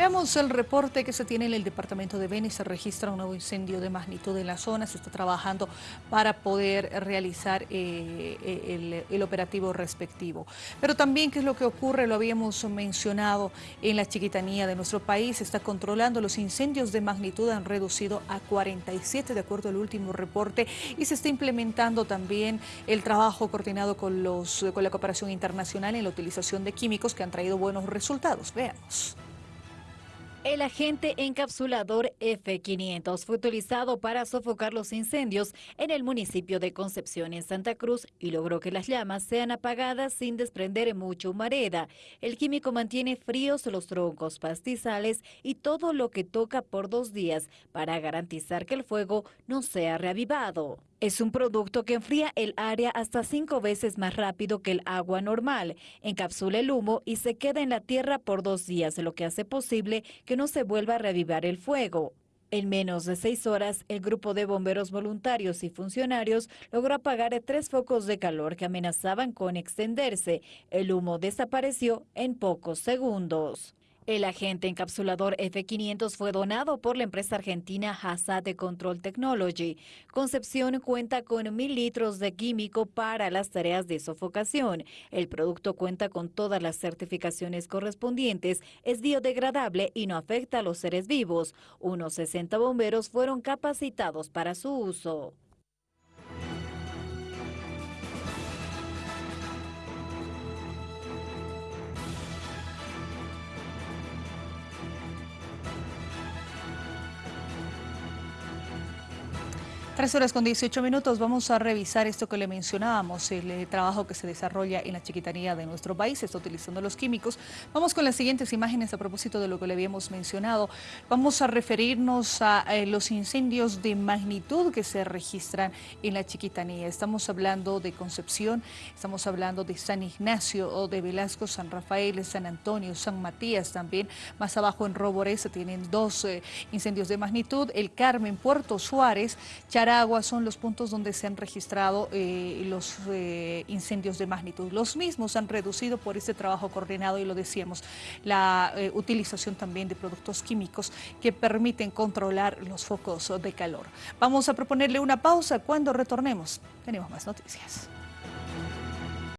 Veamos el reporte que se tiene en el departamento de Beni. Se registra un nuevo incendio de magnitud en la zona. Se está trabajando para poder realizar eh, eh, el, operativo respectivo. Pero también, ¿qué es lo que ocurre? Lo habíamos mencionado en la chiquitanía de nuestro país. Se está controlando los incendios de magnitud. Han reducido a 47 de acuerdo al último reporte. Y se está implementando también el trabajo coordinado con, los, con la cooperación internacional en la utilización de químicos que han traído buenos resultados. Veamos. El agente encapsulador F-500 fue utilizado para sofocar los incendios en el municipio de Concepción en Santa Cruz y logró que las llamas sean apagadas sin desprender mucha humareda. El químico mantiene fríos los troncos, pastizales y todo lo que toca por dos días para garantizar que el fuego no sea reavivado. Es un producto que enfría el área hasta cinco veces más rápido que el agua normal, encapsula el humo y se queda en la tierra por dos días, lo que hace posible que no se vuelva a reavivar el fuego. En menos de seis horas, el grupo de bomberos voluntarios y funcionarios logró apagar tres focos de calor que amenazaban con extenderse. El humo desapareció en pocos segundos. El agente encapsulador F500 fue donado por la empresa argentina de Control Technology. Concepción cuenta con mil litros de químico para las tareas de sofocación. El producto cuenta con todas las certificaciones correspondientes, es biodegradable y no afecta a los seres vivos. Unos 60 bomberos fueron capacitados para su uso. Tres horas con 18 minutos, vamos a revisar esto que le mencionábamos, el eh, trabajo que se desarrolla en la chiquitanía de nuestro país, está utilizando los químicos. Vamos con las siguientes imágenes a propósito de lo que le habíamos mencionado. Vamos a referirnos a eh, los incendios de magnitud que se registran en la chiquitanía. Estamos hablando de Concepción, estamos hablando de San Ignacio o de Velasco, San Rafael, San Antonio, San Matías también. Más abajo en Roborés se tienen dos eh, incendios de magnitud, el Carmen, Puerto Suárez, Chara Agua son los puntos donde se han registrado eh, los eh, incendios de magnitud. Los mismos han reducido por este trabajo coordinado y lo decíamos, la eh, utilización también de productos químicos que permiten controlar los focos de calor. Vamos a proponerle una pausa cuando retornemos. Tenemos más noticias.